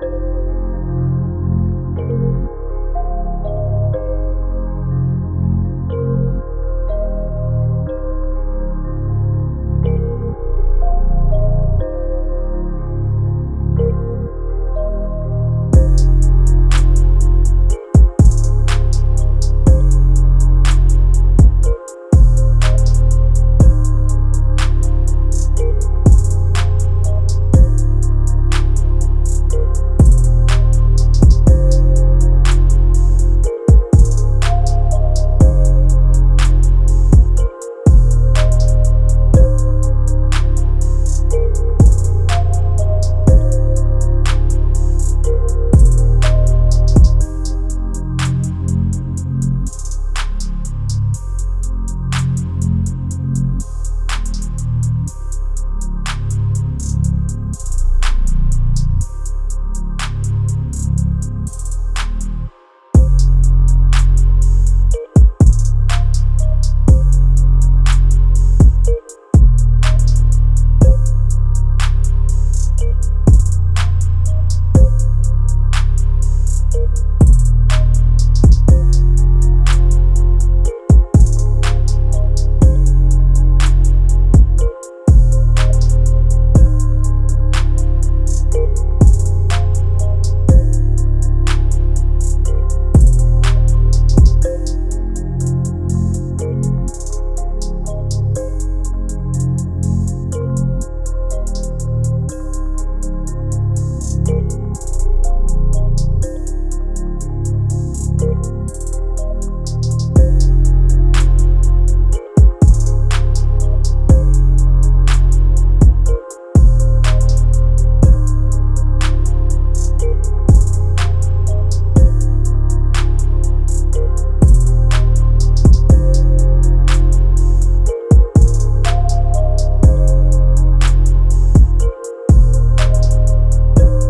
you